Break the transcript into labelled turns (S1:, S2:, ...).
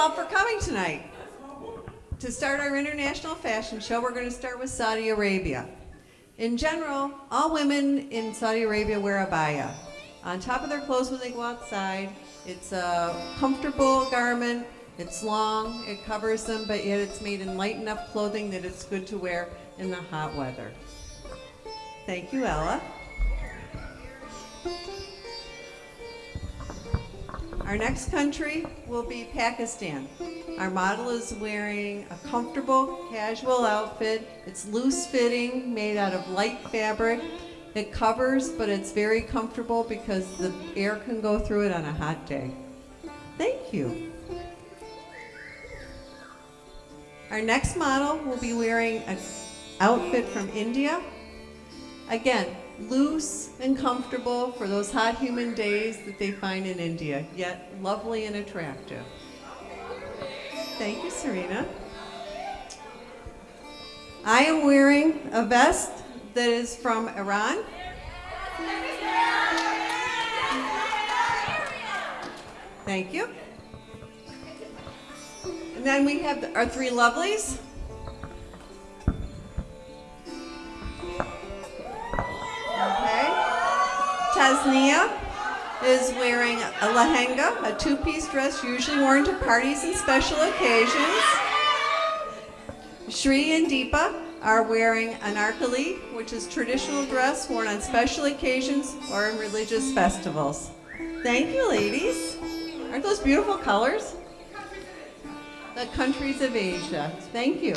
S1: all for coming tonight. To start our international fashion show, we're going to start with Saudi Arabia. In general, all women in Saudi Arabia wear abaya. On top of their clothes when they go outside, it's a comfortable garment, it's long, it covers them, but yet it's made in light enough clothing that it's good to wear in the hot weather. Thank you, Ella. Our next country will be Pakistan. Our model is wearing a comfortable, casual outfit. It's loose fitting, made out of light fabric. It covers, but it's very comfortable because the air can go through it on a hot day. Thank you. Our next model will be wearing an outfit from India. Again, loose and comfortable for those hot humid days that they find in India, yet lovely and attractive. Thank you, Serena. I am wearing a vest that is from Iran. Thank you. And then we have our three lovelies. Tasnia is wearing a lehenga, a two-piece dress usually worn to parties and special occasions. Shri and Deepa are wearing an anarkali, which is traditional dress worn on special occasions or in religious festivals. Thank you, ladies. Aren't those beautiful colors? The countries of Asia. Thank you.